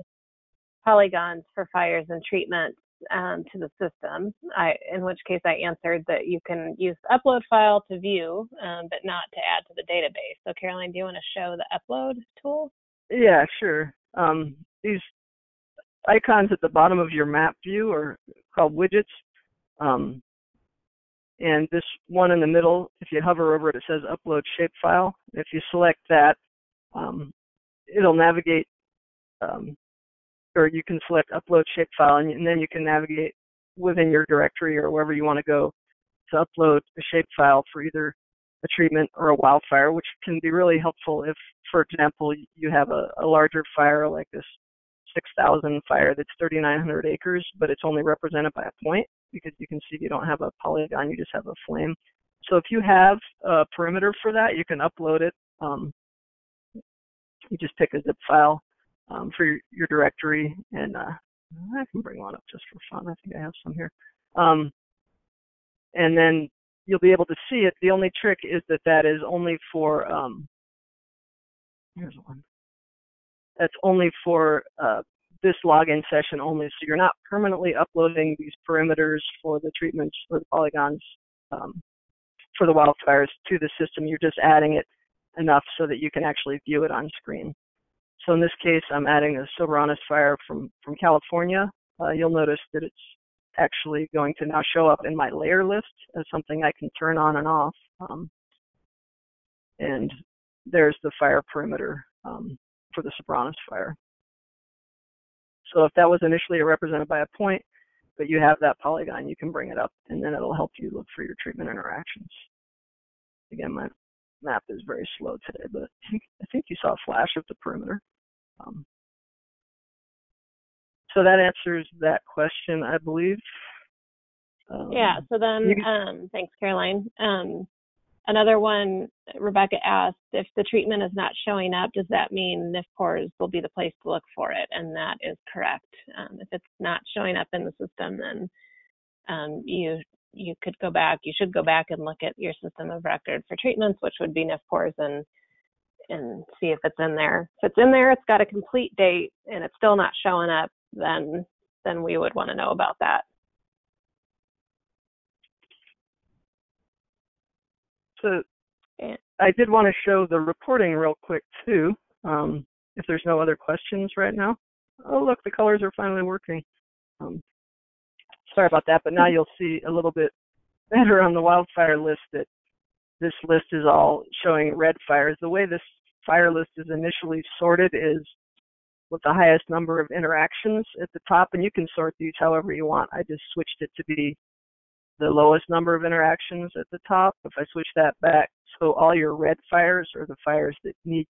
polygons for fires and treatments um, to the system, I, in which case I answered that you can use the upload file to view, um, but not to add to the database. So Caroline, do you want to show the upload tool? Yeah, sure. Um, these icons at the bottom of your map view are called widgets. Um, and this one in the middle, if you hover over it, it says upload shapefile. If you select that, um, it'll navigate um, or you can select upload shapefile and, and then you can navigate within your directory or wherever you want to go to upload a shapefile for either a treatment or a wildfire, which can be really helpful if, for example, you have a, a larger fire like this 6,000 fire that's 3,900 acres, but it's only represented by a point because you can see you don't have a polygon, you just have a flame. So if you have a perimeter for that, you can upload it. Um, you just pick a zip file um, for your, your, directory, and uh, I can bring one up just for fun. I think I have some here. Um, and then you'll be able to see it. The only trick is that that is only for, um, here's one. That's only for uh, this login session only. So you're not permanently uploading these perimeters for the treatments for the polygons um, for the wildfires to the system. You're just adding it enough so that you can actually view it on screen. So in this case, I'm adding a Soberanes fire from, from California. Uh, you'll notice that it's actually going to now show up in my layer list as something I can turn on and off. Um, and there's the fire perimeter um, for the Soberanes fire. So if that was initially represented by a point, but you have that polygon, you can bring it up and then it'll help you look for your treatment interactions. Again, my map is very slow today, but I think, I think you saw a flash of the perimeter. Um, so that answers that question, I believe. Um, Yeah, so then, you um, thanks, Caroline. Um, another one, Rebecca asked, if the treatment is not showing up, does that mean NIF NFPORS will be the place to look for it? And that is correct. Um, if it's not showing up in the system, then um, you you could go back, you should go back and look at your system of record for treatments, which would be NFPORS, and and see if it's in there. If it's in there, it's got a complete date, and it's still not showing up, then then we would want to know about that. So Yeah. I did want to show the reporting real quick too. Um, if there's no other questions right now. Oh look, the colors are finally working. Um, sorry about that, but now you'll see a little bit better on the wildfire list that this list is all showing red fires. The way this fire list is initially sorted is with the highest number of interactions at the top, and you can sort these however you want. I just switched it to be the lowest number of interactions at the top. If I switch that back, so all your red fires are the fires that need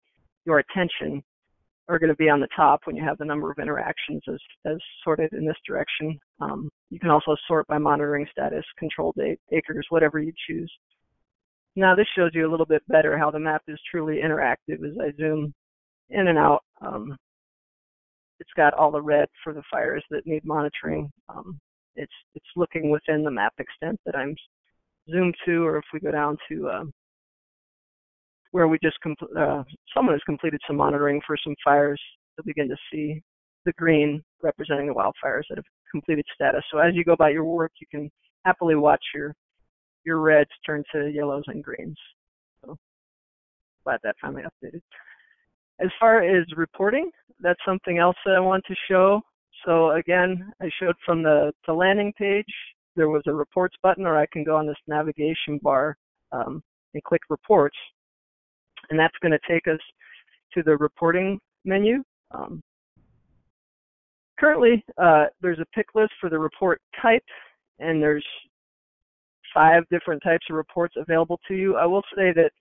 your attention are going to be on the top when you have the number of interactions as, as sorted in this direction. Um, you can also sort by monitoring status, control date, acres, whatever you choose. Now this shows you a little bit better how the map is truly interactive as I zoom in and out. Um, it's got all the red for the fires that need monitoring. Um, it's it's looking within the map extent that I'm zoomed to, or if we go down to um, where we just uh, someone has completed some monitoring for some fires, you'll begin to see the green representing the wildfires that have completed status. So as you go about your work, you can happily watch your your reds turn to yellows and greens. So glad that finally updated. As far as reporting, that's something else that I want to show. So again, I showed from the, the landing page, there was a reports button, or I can go on this navigation bar um, and click reports. And that's going to take us to the reporting menu. Um, currently, uh, there's a pick list for the report type, and there's five different types of reports available to you. I will say that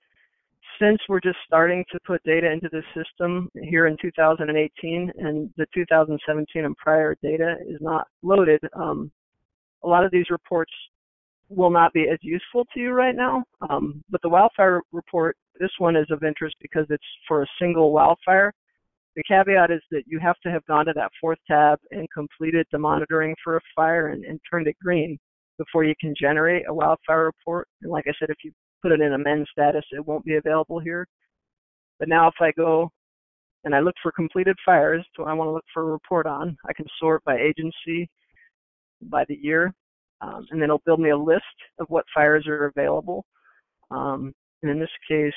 since we're just starting to put data into the system here in 2018 and the 2017 and prior data is not loaded, um, a lot of these reports will not be as useful to you right now. Um, but the wildfire report, this one is of interest because it's for a single wildfire. The caveat is that you have to have gone to that fourth tab and completed the monitoring for a fire and, and turned it green before you can generate a wildfire report. And like I said, if you put it in amend status, it won't be available here. But now if I go and I look for completed fires, so I want to look for a report on, I can sort by agency, by the year, um, and then it'll build me a list of what fires are available. Um, and in this case,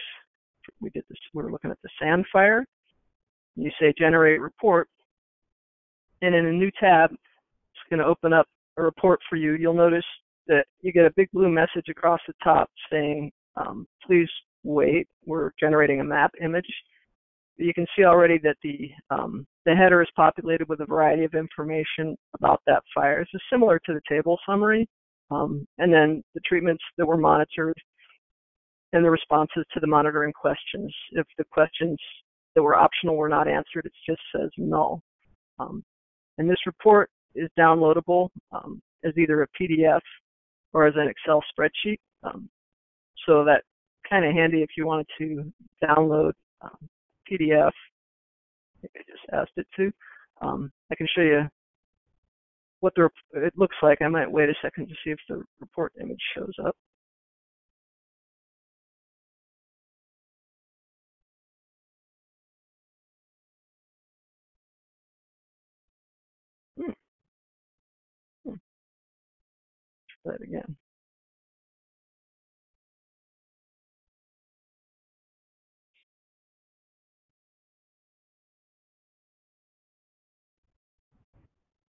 we did this, we are looking at the sand fire. You say generate report, and in a new tab, it's going to open up a report for you. You'll notice that you get a big blue message across the top saying, um, please wait, we're generating a map image. You can see already that the um, the header is populated with a variety of information about that fire. This is similar to the table summary, um, and then the treatments that were monitored and the responses to the monitoring questions. If the questions that were optional were not answered, it just says null. Um, and this report is downloadable um, as either a PDF or as an Excel spreadsheet. Um, so that kind of handy if you wanted to download um, PDF. I think I just asked it to. Um, I can show you what the it looks like. I might wait a second to see if the report image shows up. That again.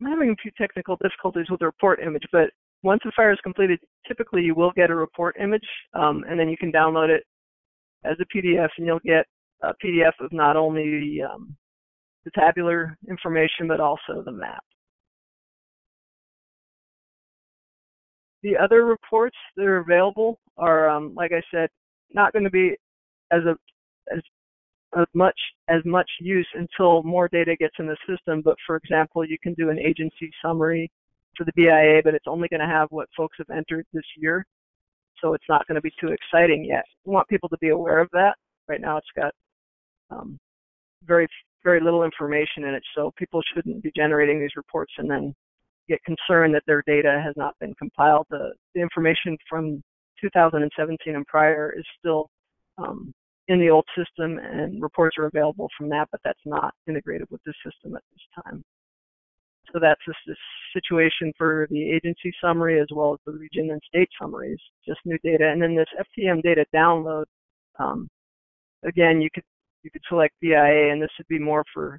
I'm having a few technical difficulties with the report image, but once the fire is completed, typically you will get a report image, um, and then you can download it as a PDF, and you'll get a PDF of not only um, the tabular information, but also the map. The other reports that are available are, um, like I said, not going to be as a as as much as much use until more data gets in the system. But for example, you can do an agency summary for the BIA, but it's only going to have what folks have entered this year. So it's not going to be too exciting yet. We want people to be aware of that. Right now, it's got um, very very little information in it, so people shouldn't be generating these reports and then get concerned that their data has not been compiled. The, the information from 2017 and prior is still um, in the old system and reports are available from that, but that's not integrated with the system at this time. So that's the situation for the agency summary as well as the region and state summaries, just new data. And then this FTEM data download, um, again, you could you could select BIA, and this would be more for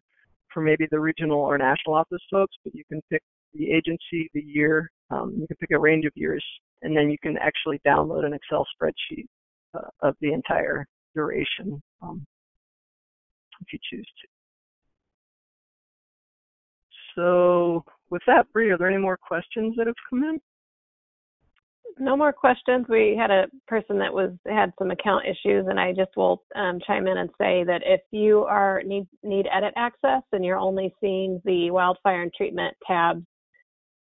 for maybe the regional or national office folks, but you can pick the agency, the year, um, you can pick a range of years, and then you can actually download an Excel spreadsheet uh, of the entire duration um, if you choose to. So with that, Bree, are there any more questions that have come in? No more questions. We had a person that was had some account issues, and I just will um, chime in and say that if you are need need edit access and you're only seeing the wildfire and treatment tabs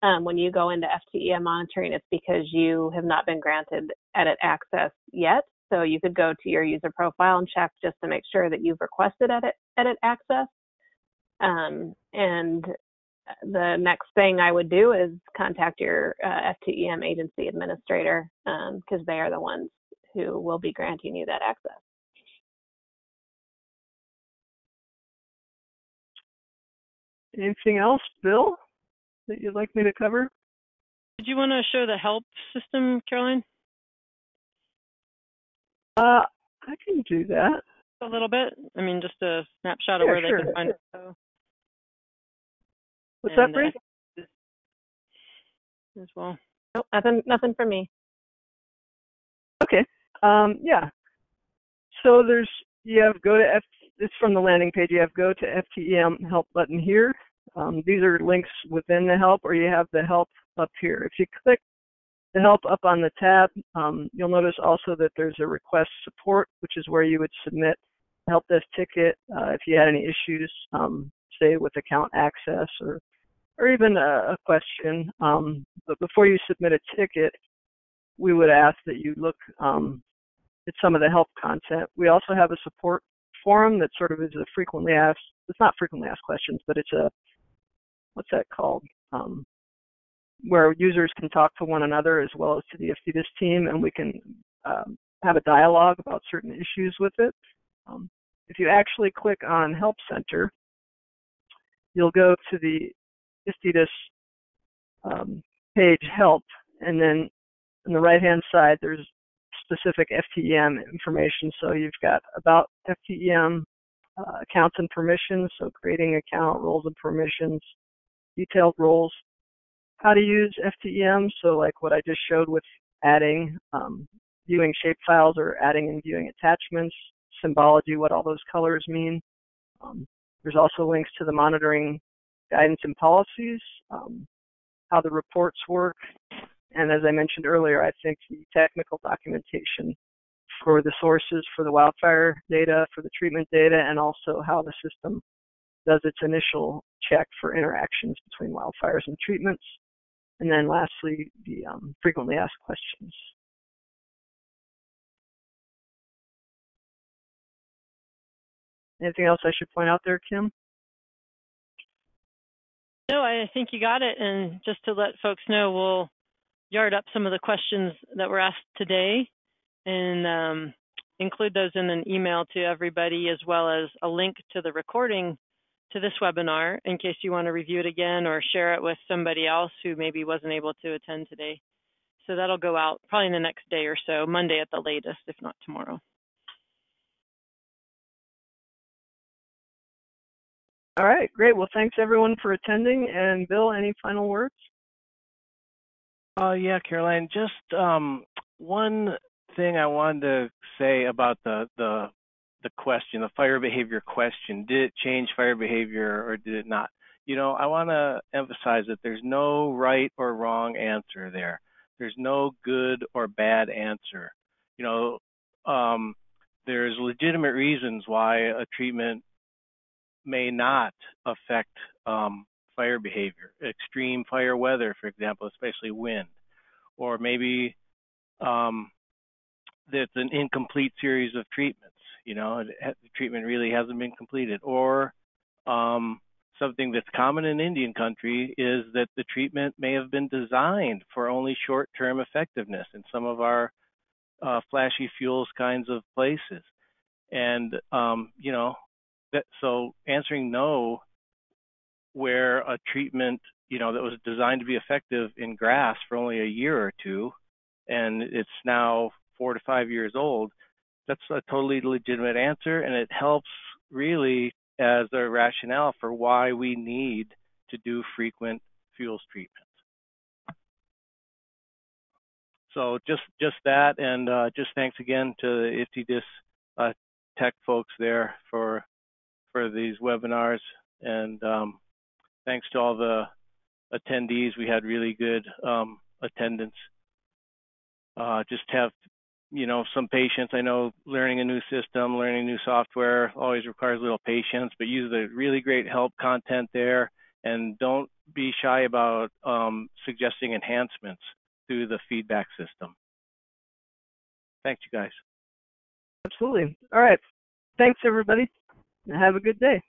um, when you go into FTEM monitoring, it's because you have not been granted edit access yet. So you could go to your user profile and check just to make sure that you've requested edit edit access. Um, and the next thing I would do is contact your uh, FTEM agency administrator because um, they are the ones who will be granting you that access. Anything else, Bill, that you'd like me to cover? Did you want to show the help system, Caroline? Uh, I can do that. A little bit. I mean, just a snapshot of yeah, where sure. they can find it. What's and, that, Bree? Uh, as well. Nope, nothing, nothing for me. Okay. Um, yeah. So there's you have go to F. It's from the landing page. You have go to FTEM help button here. Um, these are links within the help, or you have the help up here. If you click the help up on the tab, um, you'll notice also that there's a request support, which is where you would submit help desk ticket uh, if you had any issues, um, say with account access or or even a, a question. Um, but before you submit a ticket, we would ask that you look um, at some of the help content. We also have a support forum that sort of is a frequently asked, it's not frequently asked questions, but it's a, what's that called? Um, where users can talk to one another as well as to the FTDIS team, and we can um, have a dialogue about certain issues with it. Um, if you actually click on Help Center, you'll go to the IFTDIS um, page help, and then on the right-hand side, there's specific FTEM information. So you've got about FTEM uh, accounts and permissions, so creating account roles and permissions, detailed roles, how to use FTEM, so like what I just showed with adding, um, viewing shapefiles or adding and viewing attachments, symbology, what all those colors mean. Um, there's also links to the monitoring guidance and policies, um, how the reports work, and as I mentioned earlier, I think the technical documentation for the sources for the wildfire data, for the treatment data, and also how the system does its initial check for interactions between wildfires and treatments. And then lastly, the um, frequently asked questions. Anything else I should point out there, Kim? No, I think you got it. And just to let folks know, we'll yard up some of the questions that were asked today and um, include those in an email to everybody, as well as a link to the recording to this webinar in case you want to review it again or share it with somebody else who maybe wasn't able to attend today. So that'll go out probably in the next day or so, Monday at the latest, if not tomorrow. All right, great. Well, thanks everyone for attending. And Bill, any final words? Uh, yeah, Caroline, just um, one thing I wanted to say about the, the the question, the fire behavior question. Did it change fire behavior or did it not? You know, I want to emphasize that there's no right or wrong answer there. There's no good or bad answer. You know, um, there's legitimate reasons why a treatment may not affect um, fire behavior, extreme fire weather, for example, especially wind, or maybe um, an incomplete series of treatments. You know, the treatment really hasn't been completed, or um, something that's common in Indian country is that the treatment may have been designed for only short-term effectiveness in some of our uh, flashy fuels kinds of places. And um, you know, that so answering no, where a treatment you know that was designed to be effective in grass for only a year or two, and it's now four to five years old, that's a totally legitimate answer, and it helps really as a rationale for why we need to do frequent fuels treatments. So just just that, and uh, just thanks again to the IFTDIS uh, tech folks there for for these webinars, and um, thanks to all the attendees. We had really good um, attendance. Uh, just have you know some patience. I know learning a new system, learning new software always requires a little patience, but use the really great help content there, and don't be shy about um, suggesting enhancements through the feedback system. Thanks, you guys. Absolutely. All right. Thanks, everybody. Have a good day.